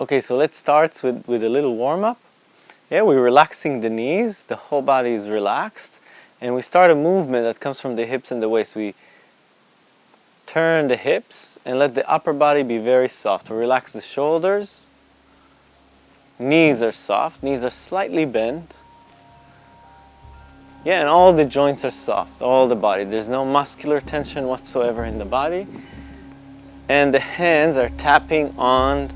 Okay, so let's start with, with a little warm-up. Yeah, we're relaxing the knees, the whole body is relaxed, and we start a movement that comes from the hips and the waist. We turn the hips and let the upper body be very soft. We relax the shoulders, knees are soft, knees are slightly bent. Yeah, and all the joints are soft, all the body. There's no muscular tension whatsoever in the body. And the hands are tapping on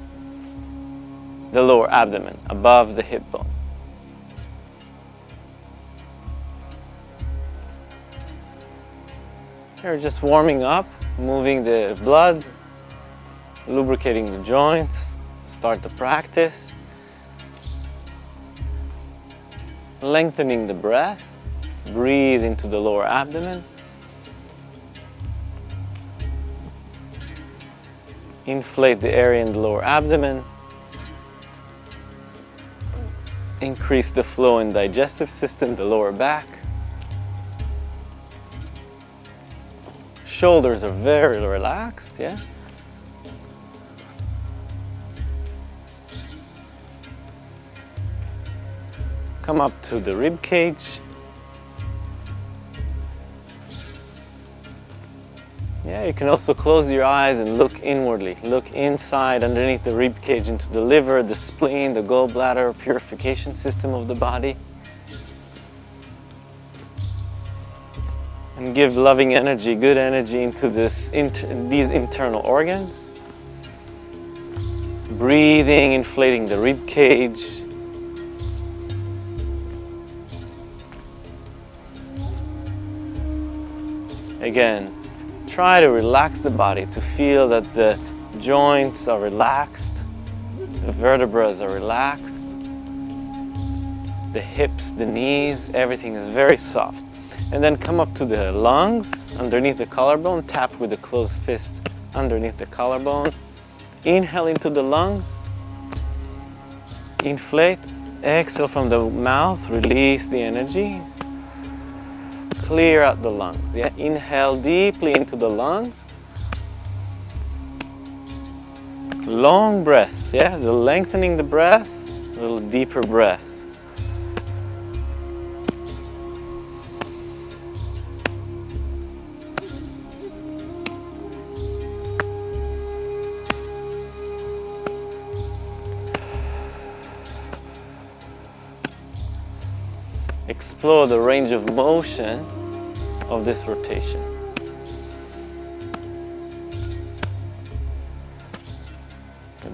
the lower abdomen, above the hip bone. Here, just warming up, moving the blood, lubricating the joints, start the practice. Lengthening the breath, breathe into the lower abdomen. Inflate the area in the lower abdomen. Increase the flow in digestive system, the lower back. Shoulders are very relaxed, yeah? Come up to the rib cage. Yeah, you can also close your eyes and look inwardly. Look inside, underneath the rib cage, into the liver, the spleen, the gallbladder, purification system of the body. And give loving energy, good energy into this, inter these internal organs. Breathing, inflating the rib cage. Again, try to relax the body to feel that the joints are relaxed, the vertebrae are relaxed, the hips, the knees, everything is very soft. And then come up to the lungs, underneath the collarbone, tap with the closed fist underneath the collarbone. Inhale into the lungs, inflate, exhale from the mouth, release the energy, clear out the lungs. Yeah, inhale deeply into the lungs. Long breaths, yeah, the lengthening the breath, a little deeper breath. Explore the range of motion of this rotation.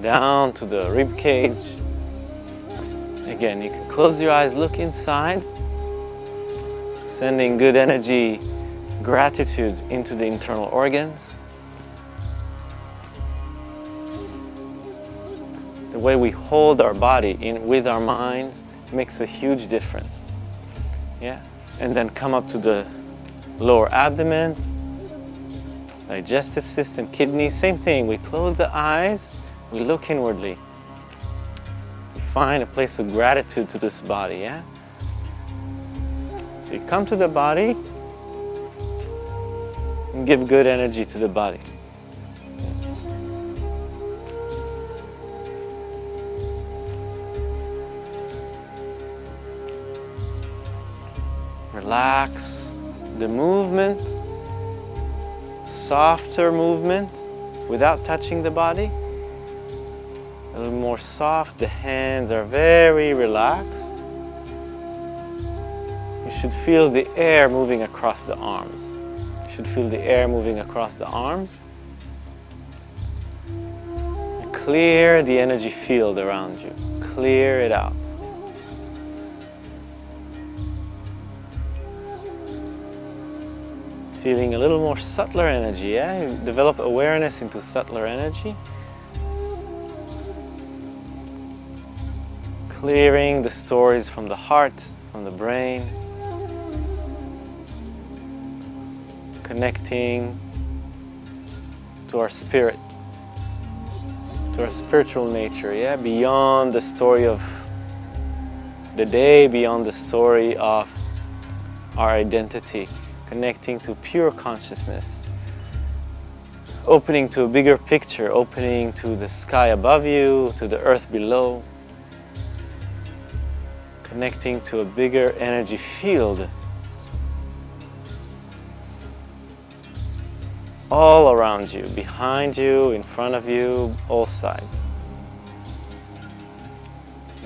Down to the rib cage. Again, you can close your eyes, look inside, sending good energy, gratitude into the internal organs. The way we hold our body in with our minds makes a huge difference. Yeah, and then come up to the lower abdomen, digestive system, kidneys, same thing. We close the eyes, we look inwardly. We find a place of gratitude to this body, yeah? So you come to the body and give good energy to the body. Relax the movement, softer movement without touching the body. A little more soft, the hands are very relaxed. You should feel the air moving across the arms. You should feel the air moving across the arms. Clear the energy field around you. Clear it out. Feeling a little more subtler energy, yeah? develop awareness into subtler energy. Clearing the stories from the heart, from the brain. Connecting to our spirit, to our spiritual nature, yeah? Beyond the story of the day, beyond the story of our identity connecting to pure consciousness, opening to a bigger picture, opening to the sky above you, to the earth below, connecting to a bigger energy field all around you, behind you, in front of you, all sides.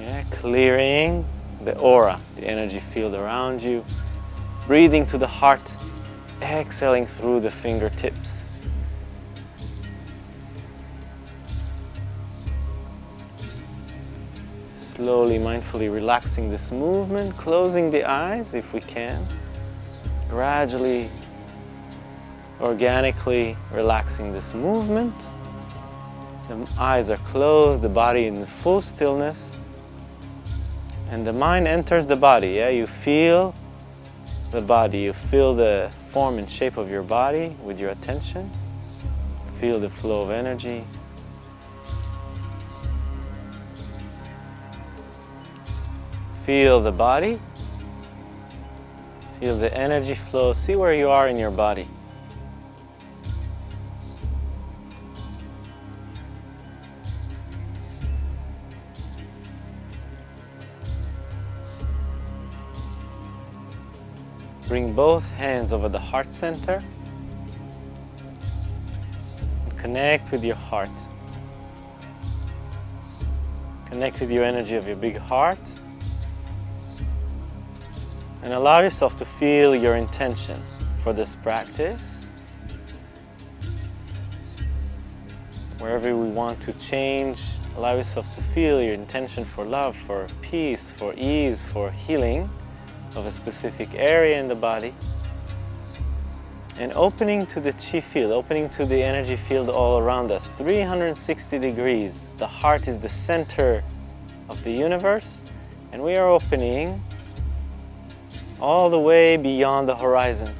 Yeah, clearing the aura, the energy field around you, breathing to the heart, exhaling through the fingertips. Slowly, mindfully relaxing this movement, closing the eyes if we can, gradually organically relaxing this movement. The eyes are closed, the body in full stillness. And the mind enters the body, yeah? You feel the body, you feel the form and shape of your body with your attention. Feel the flow of energy. Feel the body. Feel the energy flow. See where you are in your body. Bring both hands over the heart center. and Connect with your heart. Connect with your energy of your big heart. And allow yourself to feel your intention for this practice. Wherever we want to change, allow yourself to feel your intention for love, for peace, for ease, for healing of a specific area in the body and opening to the chi field, opening to the energy field all around us, 360 degrees. The heart is the center of the universe and we are opening all the way beyond the horizon.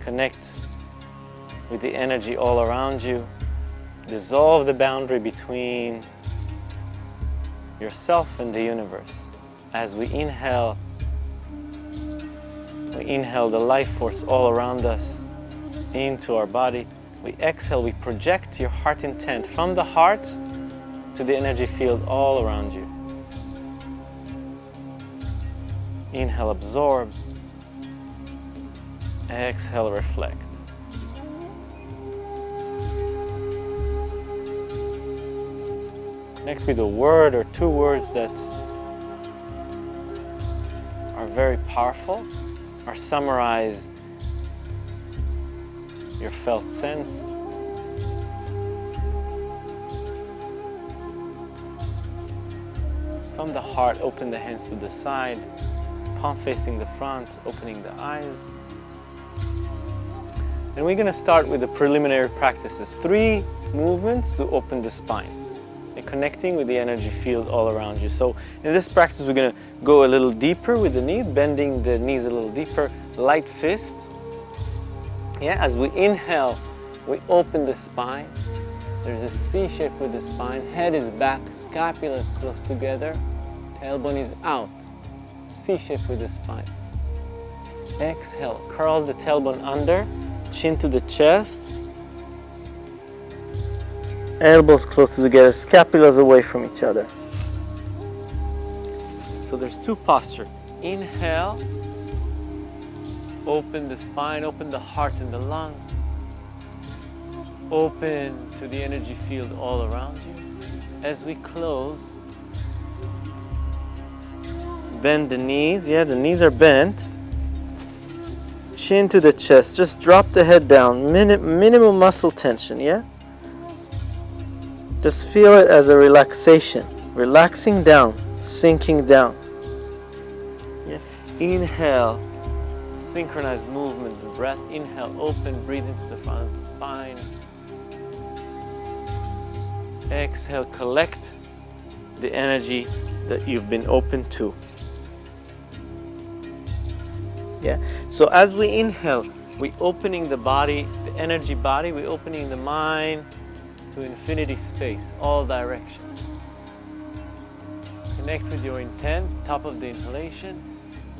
Connect with the energy all around you. Dissolve the boundary between yourself and the universe. As we inhale, we inhale the life force all around us into our body. We exhale, we project your heart intent from the heart to the energy field all around you. Inhale, absorb. Exhale, reflect. Connect with a word or two words that are very powerful or summarize your felt sense. From the heart, open the hands to the side, palm facing the front, opening the eyes. And we're going to start with the preliminary practices. Three movements to open the spine and connecting with the energy field all around you. So in this practice, we're gonna go a little deeper with the knee, bending the knees a little deeper, light fist. Yeah, as we inhale, we open the spine. There's a C shape with the spine. Head is back, scapula is close together, tailbone is out. C shape with the spine. Exhale, curl the tailbone under, chin to the chest, elbows close together, scapulas away from each other. So there's two posture. Inhale, open the spine, open the heart and the lungs. Open to the energy field all around you. As we close, bend the knees. Yeah, the knees are bent. Chin to the chest. Just drop the head down. Minim minimal muscle tension, yeah? Just feel it as a relaxation, relaxing down, sinking down. Yeah. Inhale, synchronized movement and breath. Inhale, open, breathe into the front of the spine. Exhale, collect the energy that you've been open to. Yeah. So as we inhale, we opening the body, the energy body, we opening the mind, to infinity space, all directions. Connect with your intent, top of the inhalation,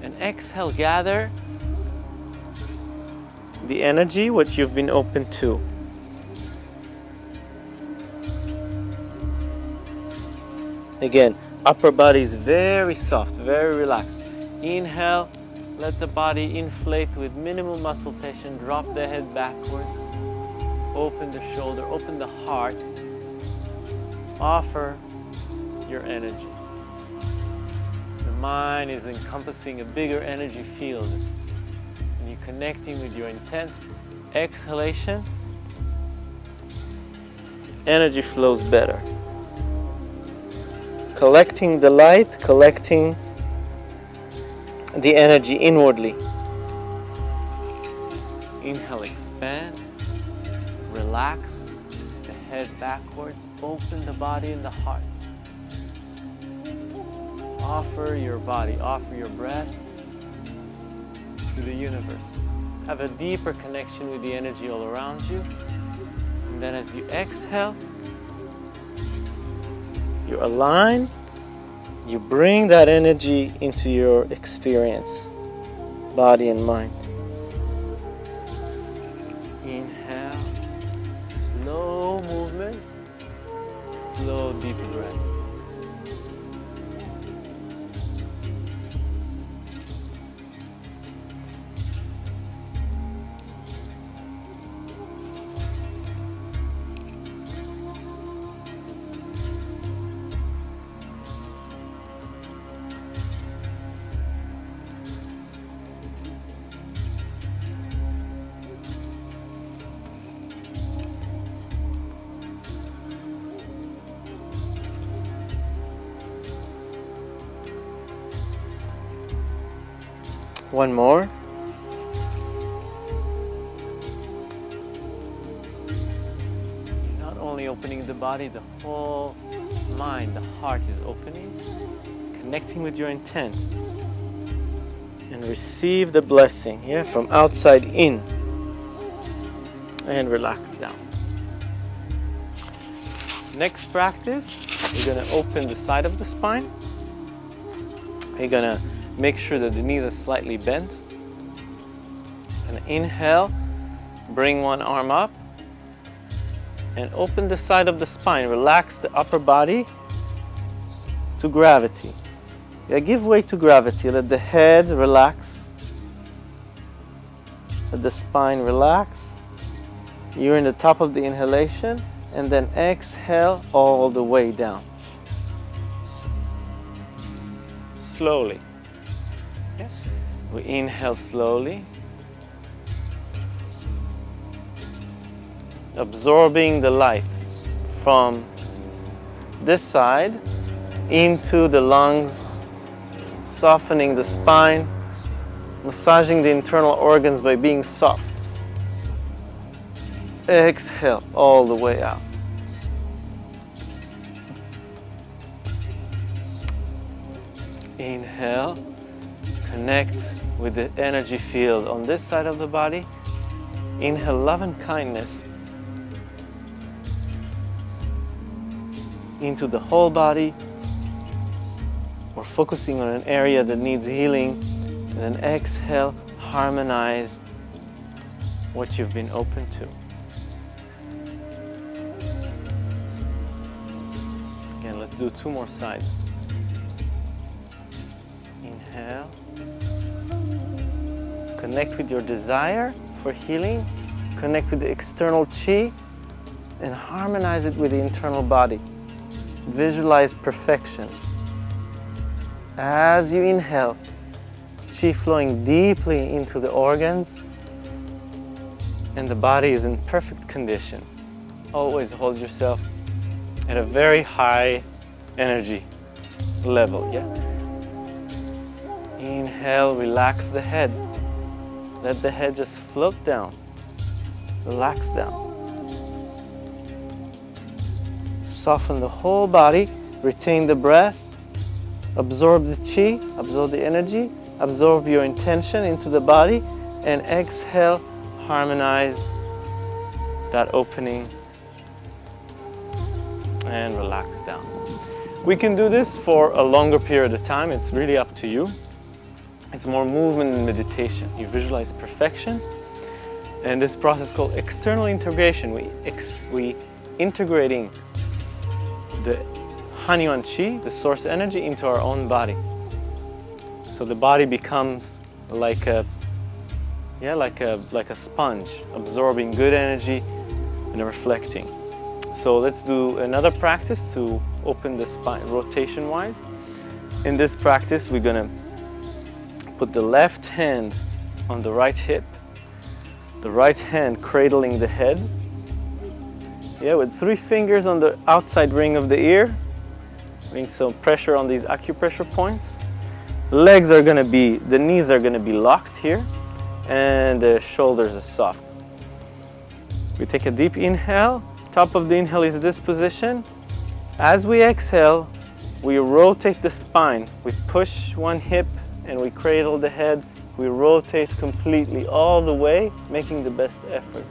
and exhale, gather the energy, which you've been open to. Again, upper body is very soft, very relaxed. Inhale, let the body inflate with minimal muscle tension. Drop the head backwards. Open the shoulder, open the heart. Offer your energy. The mind is encompassing a bigger energy field. And you're connecting with your intent. Exhalation, energy flows better. Collecting the light, collecting the energy inwardly. Inhale, expand, relax the head backwards, open the body and the heart. Offer your body, offer your breath to the universe. Have a deeper connection with the energy all around you. And then as you exhale, you align you bring that energy into your experience, body and mind. One more. Not only opening the body, the whole mind, the heart is opening, connecting with your intent. And receive the blessing, yeah, from outside in. And relax down. Next practice, you're gonna open the side of the spine. You're gonna Make sure that the knees are slightly bent. And inhale, bring one arm up. And open the side of the spine. Relax the upper body to gravity. Yeah, give way to gravity. Let the head relax. Let the spine relax. You're in the top of the inhalation and then exhale all the way down. Slowly. We inhale slowly, absorbing the light from this side into the lungs, softening the spine, massaging the internal organs by being soft. Exhale all the way out. Inhale, connect with the energy field on this side of the body. Inhale love and kindness into the whole body. We're focusing on an area that needs healing. And then exhale, harmonize what you've been open to. Again, let's do two more sides. Inhale. Connect with your desire for healing. Connect with the external chi and harmonize it with the internal body. Visualize perfection. As you inhale, chi flowing deeply into the organs and the body is in perfect condition. Always hold yourself at a very high energy level, yeah? Inhale, relax the head. Let the head just float down, relax down. Soften the whole body, retain the breath, absorb the chi, absorb the energy, absorb your intention into the body, and exhale, harmonize that opening and relax down. We can do this for a longer period of time. It's really up to you. It's more movement and meditation. You visualize perfection. And this process called external integration. We, ex we integrating the Hunyuan Qi, the source energy, into our own body. So the body becomes like a, yeah, like a, like a sponge, absorbing good energy and reflecting. So let's do another practice to open the spine rotation-wise. In this practice, we're gonna put the left hand on the right hip, the right hand cradling the head. Yeah, with three fingers on the outside ring of the ear, putting some pressure on these acupressure points. Legs are gonna be, the knees are gonna be locked here, and the shoulders are soft. We take a deep inhale. Top of the inhale is this position. As we exhale, we rotate the spine. We push one hip and we cradle the head. We rotate completely all the way, making the best effort.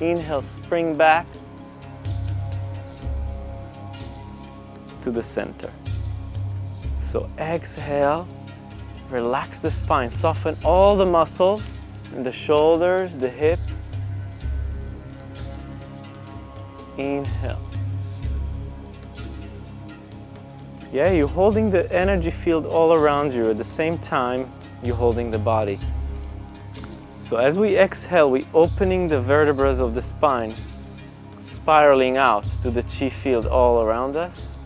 Inhale, spring back to the center. So exhale, relax the spine, soften all the muscles in the shoulders, the hip. Inhale. Yeah, you're holding the energy field all around you. At the same time, you're holding the body. So as we exhale, we're opening the vertebrae of the spine, spiraling out to the chi field all around us.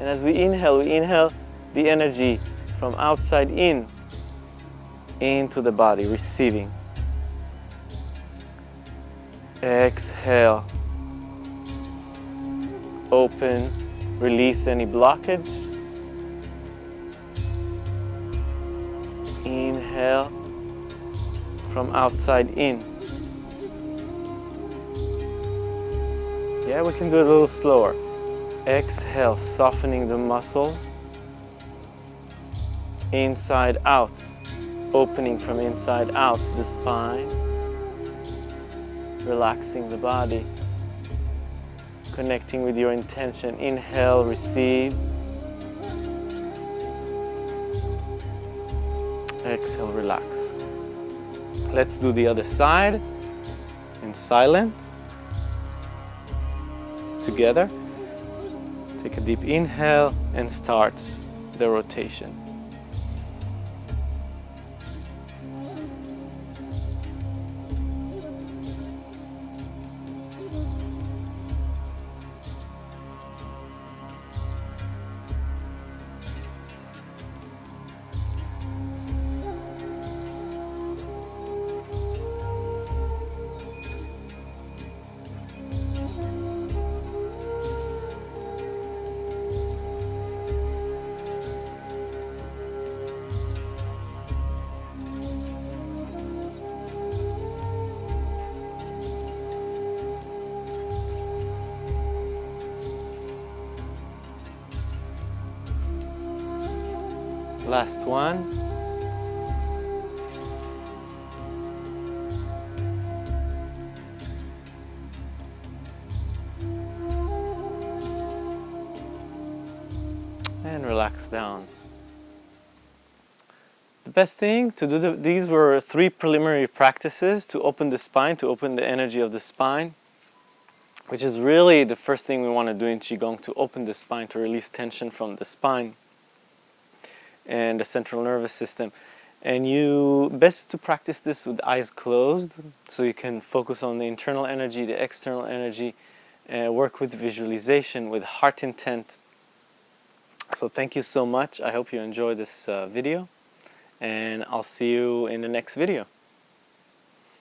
And as we inhale, we inhale the energy from outside in, into the body, receiving. Exhale open, release any blockage. Inhale from outside in. Yeah, we can do it a little slower. Exhale, softening the muscles. Inside out, opening from inside out the spine. Relaxing the body connecting with your intention. Inhale, receive. Exhale, relax. Let's do the other side in silent. Together. Take a deep inhale and start the rotation. Last one. And relax down. The best thing to do, the, these were three preliminary practices to open the spine, to open the energy of the spine, which is really the first thing we want to do in Qigong, to open the spine, to release tension from the spine and the central nervous system. And you best to practice this with eyes closed so you can focus on the internal energy, the external energy, work with visualization, with heart intent. So thank you so much. I hope you enjoyed this uh, video and I'll see you in the next video.